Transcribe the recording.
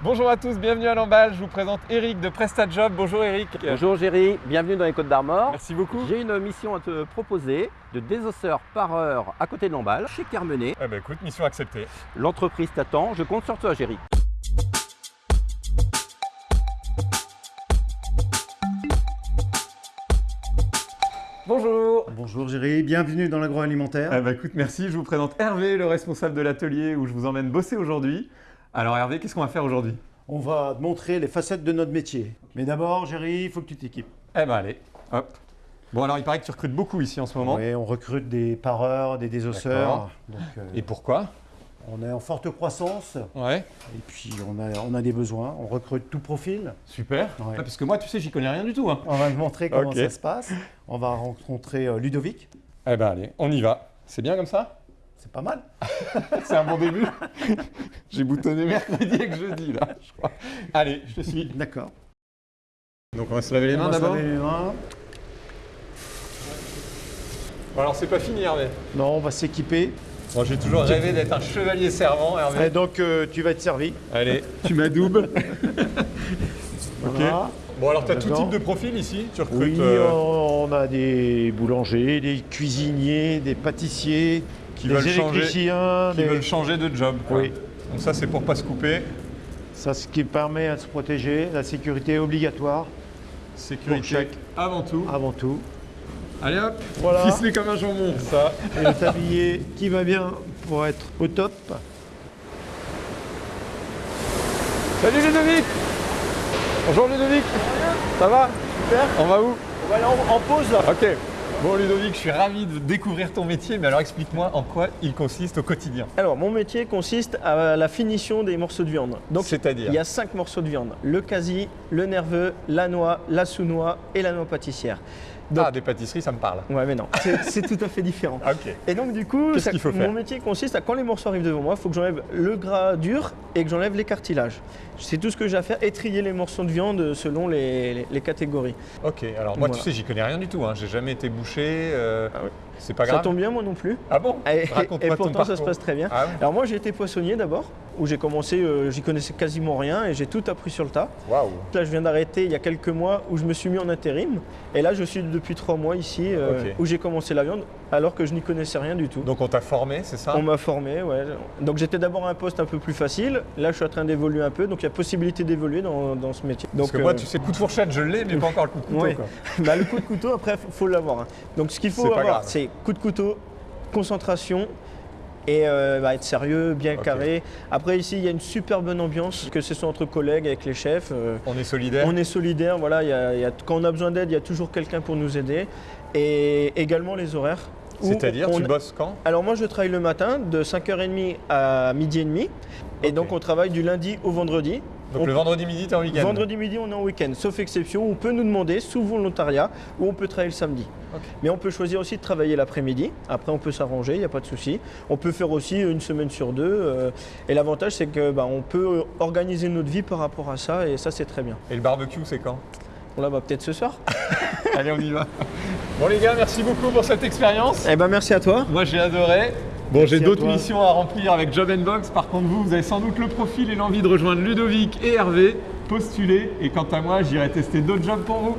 Bonjour à tous, bienvenue à l'emballe. Je vous présente Eric de PrestaJob. Bonjour Eric. Bonjour Géry, bienvenue dans les Côtes d'Armor. Merci beaucoup. J'ai une mission à te proposer de désosseur par heure à côté de l'emballe, chez Carmenet. Eh ben écoute, mission acceptée. L'entreprise t'attend, je compte sur toi Géry. Bonjour. Bonjour Géry, bienvenue dans l'agroalimentaire. Eh ben écoute, merci. Je vous présente Hervé, le responsable de l'atelier où je vous emmène bosser aujourd'hui. Alors Hervé, qu'est-ce qu'on va faire aujourd'hui? On va te montrer les facettes de notre métier. Mais d'abord, Géry, il faut que tu t'équipes. Eh ben allez, hop. Bon alors il paraît que tu recrutes beaucoup ici en ce moment. Oui, on recrute des pareurs, des désosseurs. Donc, euh, Et pourquoi? on est en forte croissance Ouais, et puis on a, on a des besoins. On recrute tout profil. super. Ouais. Ah, parce que moi, tu sais, j'y connais rien du tout. Hein. On va te montrer comment ça se passe. On va rencontrer euh, Ludovic. Eh ben allez, on y va. C'est bien comme ça? C'est pas mal. C'est un bon début. J'ai boutonné mercredi et que jeudi là, je crois. Allez, je te suis. D'accord. Donc on va se laver les On mains va se d'abord. laver les mains. Bon, alors c'est pas fini Hervé. Non, on va s'équiper. Moi j'ai toujours rêvé d'être un chevalier servant Hervé. Et donc, euh, tu vas être servi. Allez, tu m'adoubes. Voilà. Bon alors tu as tout type de profil ici Tu recrutes Oui, euh, on a des boulangers, des cuisiniers, des pâtissiers, qui des veulent changer, électriciens. qui des- veulent changer de job. quoi. Oui. Donc ça c'est pour pas se couper. Ça, ce qui permet de se protéger, la sécurité est obligatoire Sécurité Pour chaque- avant tout. avant tout. Allez hop, Voilà. ficelé comme un jambon. Ça. Et le tablier qui va bien pour être au top. Salut Ludovic Bonjour Ludovic Ça va Super. On va où On va aller en, en pause là. Ok. Bon Ludovic, je suis ravi de découvrir ton métier, mais alors explique-moi en quoi il consiste au quotidien. Alors, mon métier consiste à la finition des morceaux de viande. Donc, C'est-à-dire il y a cinq morceaux de viande le quasi, le nerveux, la noix, la sous-noix et la noix pâtissière. Donc, Ah, des pâtisseries, ça me parle. ouais, mais non, c'est tout à fait différent. Et donc, du coup, ça- faut mon métier consiste à quand les morceaux arrivent devant moi, il faut que j'enlève le gras dur et que j'enlève les cartilages. C'est tout ce que j'ai à faire, étrier les morceaux de viande selon les, les- les catégories. Ok, alors moi tu sais, j'y connais rien du tout. Hein. J'ai jamais été bouché. euh, Ah oui. C'est pas ça grave. tombe bien, moi non plus. Ah bon Et, pourtant, ça se passe très bien. Ah ouais Alors moi j'ai été poissonnier d'abord, où j'ai commencé, euh, j'y connaissais quasiment rien et j'ai tout appris sur le tas. Waouh Là je viens d'arrêter il y a quelques mois où je me suis mis en intérim et là je suis depuis trois mois ici euh, où j'ai commencé la viande alors que je n'y connaissais rien du tout. Donc on t'a formé, c'est ça? On m'a formé, ouais. Donc j'étais d'abord à un poste un peu plus facile. Là, je suis en train d'évoluer un peu, donc il y a possibilité d'évoluer dans, dans ce métier. Donc, Parce que moi, euh, tu sais, coup de fourchette, je l'ai, mais pas encore le coup de couteau. ouais. quoi. bah, le coup de couteau, après, il faut l'avoir. hein. Donc ce qu'il faut avoir, c'est coup de couteau, concentration et euh, bah, être sérieux, bien carré. Après, ici, il y a une super bonne ambiance, que ce soit entre collègues, avec les chefs. euh, On est solidaire. on est solidaire, voilà, il y a- il y a- quand on a besoin d'aide, il y a toujours quelqu'un pour nous aider. Et également les horaires. C'est-à-dire, on- tu bosses quand? Alors moi je travaille le matin de 5h30 à midi et demi. Et donc on travaille du lundi au vendredi. Donc On- le vendredi midi, t'es en week-end Vendredi midi on est en week-end, sauf exception, on peut nous demander sous volontariat ou on peut travailler le samedi. Mais on peut choisir aussi de travailler l'après-midi, après on peut s'arranger, il n'y a pas de souci. On peut faire aussi une semaine sur deux. euh, et l'avantage c'est que bah, peut organiser notre vie par rapport à ça et ça c'est très bien. Et le barbecue, c'est quand? Là bah, peut-être ce soir. Allez, on y va. Bon les gars, merci beaucoup pour cette expérience. Eh ben merci à toi. Moi, j'ai adoré. Bon, j'ai d'autres missions à remplir avec Job Box. Par contre, vous, vous avez sans doute le profil et l'envie de rejoindre Ludovic et Hervé. Postulez. Et quant à moi, j'irai tester d'autres jobs pour vous.